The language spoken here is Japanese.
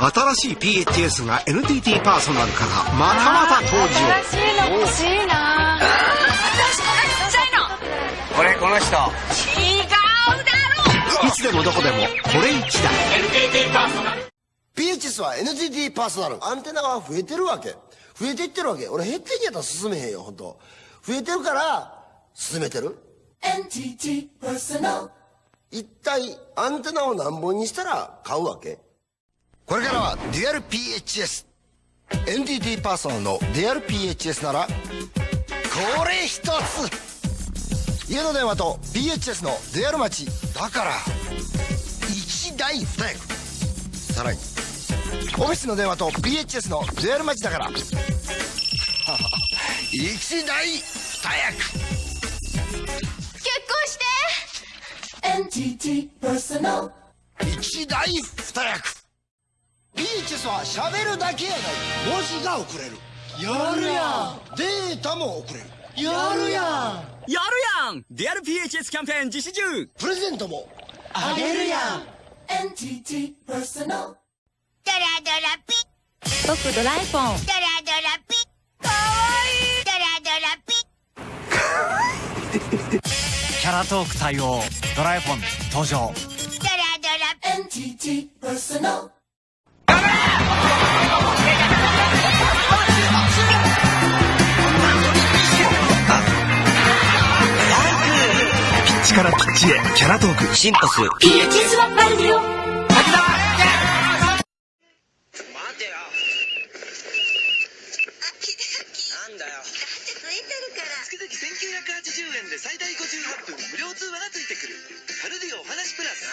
新しい PHS が NTT パーソナルからまたまた登場。新しいの欲しいな。私のがちっちゃいの。これこの人。違うだろ。いつでもどこでもこれ一台。PHS は NTT パーソナル。アンテナが増えてるわけ。増えていってるわけ。俺減っていけやったら進めへんよ本当。増えてるから進めてる。NTT パーソナル一体アンテナを何本にしたら買うわけ？これからはデュアル PHS NTT パーソナルのデュアル PHS ならこれ一つ。家の電話と PHS のデュアル待ちだから一台二役。さらにオフィスの電話と PHS のデュアル待ちだから一台二役。結婚して。NTT パーソナル。一台二役 PHS は喋るだけやない。文字が送れる。やるやん。データも送れる。やるやん。やるやん。デュアル PHS キャンペーン実施中。プレゼントも。あげるやん。NTT パーソナルドラドラピ僕ドラえもんドラドラピかわいい。ドラドラピ キャラトーク対応。ドラえフォン登場。ドラドラ NTT パーソナルからピッチへキャラトーク。シンパス。ピチスワッパルディオ最大58分無料通話がついてくる。カルディお話プラス。